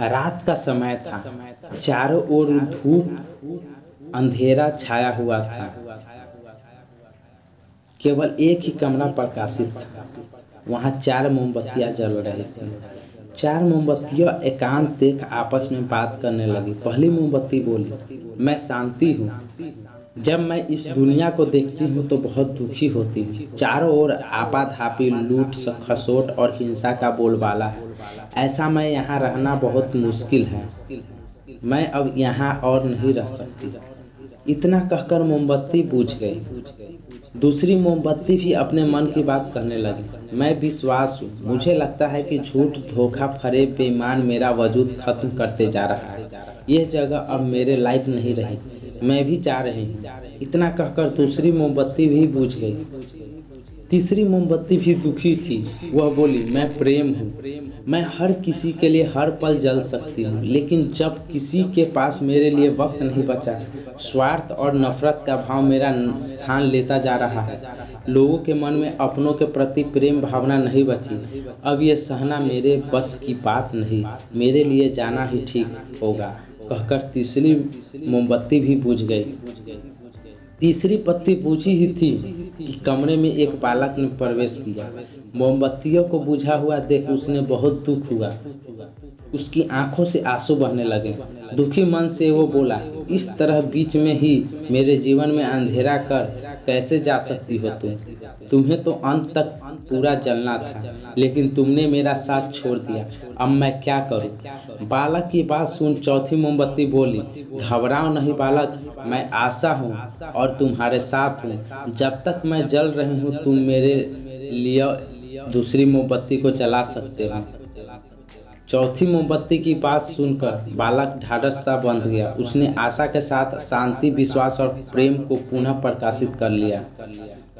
रात का समय था। चारों ओर धूप, अंधेरा छाया हुआ था। केवल एक ही कमरा प्रकाशित था। वहाँ चार मोमबत्तियाँ जल रही थी। चार मोमबत्तियाँ एकांत देख आपस में बात करने लगी। पहली मोमबत्ती बोली, मैं शांति हूँ। जब मैं इस दुनिया को देखती हूँ तो बहुत दुखी होती हूँ। चारों ओर आपाधापी, लूट, खसोट और हिंसा का बोलबाला है। ऐसा मैं यहाँ रहना बहुत मुश्किल है। मैं अब यहाँ और नहीं रह सकती। इतना कहकर मोमबत्ती बुझ गई। दूसरी मोमबत्ती भी अपने मन की बात कहने लगी। मैं विश्वास हूँ। मुझे लगता है कि झूठ धोखा फरे बेईमान मेरा वजूद खत्म करते जा रहा है। यह जगह अब मेरे लायक नहीं रही। मैं भी जा रही हूँ। इतना कहकर दूसरी मोमबत्ती भी बुझ गई। तीसरी मोमबत्ती भी दुखी थी। वह बोली, मैं प्रेम हूँ। मैं हर किसी के लिए हर पल जल सकती हूँ, लेकिन जब किसी के पास मेरे लिए वक्त नहीं बचा, स्वार्थ और नफरत का भाव मेरा स्थान लेता जा रहा है। लोगों के मन में अपनों के प्रति प्रेम भावना नहीं बची। अब यह सहना मेरे बस की बात नहीं, मेरे लिए जाना ही ठीक होगा, कहकर तीसरी मोमबत्ती भी बुझ गई। तीसरी पत्ती पूछी ही थी कि कमरे में एक बालक ने प्रवेश किया। मोमबत्तियों को बुझा हुआ देख उसने बहुत दुख हुआ। उसकी आँखों से आँसू बहने लगे। दुखी मन से वो बोला, इस तरह बीच में ही मेरे जीवन में अंधेरा कर कैसे जा सकती हो तुम? तुम्हें तो अंत तक पूरा जलना था, लेकिन तुमने मेरा साथ छोड़ दिया। अब मैं क्या करूँ? बालक की बात सुन चौथी मोमबत्ती बोली, घबराओ नहीं बालक, मैं आशा हूँ और तुम्हारे साथ हूँ। जब तक मैं जल रही हूँ, तुम मेरे लिए दूसरी मोमबत्ती को जला सकते हो। चौथी मोमबत्ती की बात सुनकर बालक ढाढ़स सा बंध गया। उसने आशा के साथ शांति, विश्वास और प्रेम को पुनः प्रकाशित कर लिया।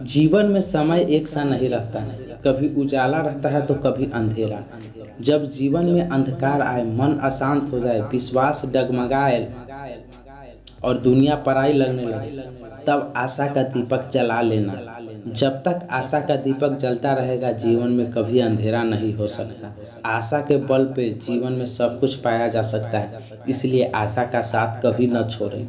जीवन में समय एक सा नहीं रहता। है कभी उजाला रहता है तो कभी अंधेरा। जब जीवन में अंधकार आए, मन अशांत हो जाए, विश्वास डगमगाए और दुनिया पराई लगने लगे, तब आशा का दीपक जला लेना। जब तक आशा का दीपक जलता रहेगा, जीवन में कभी अंधेरा नहीं हो सकता। आशा के बल पे जीवन में सब कुछ पाया जा सकता है, इसलिए आशा का साथ कभी न छोड़ें।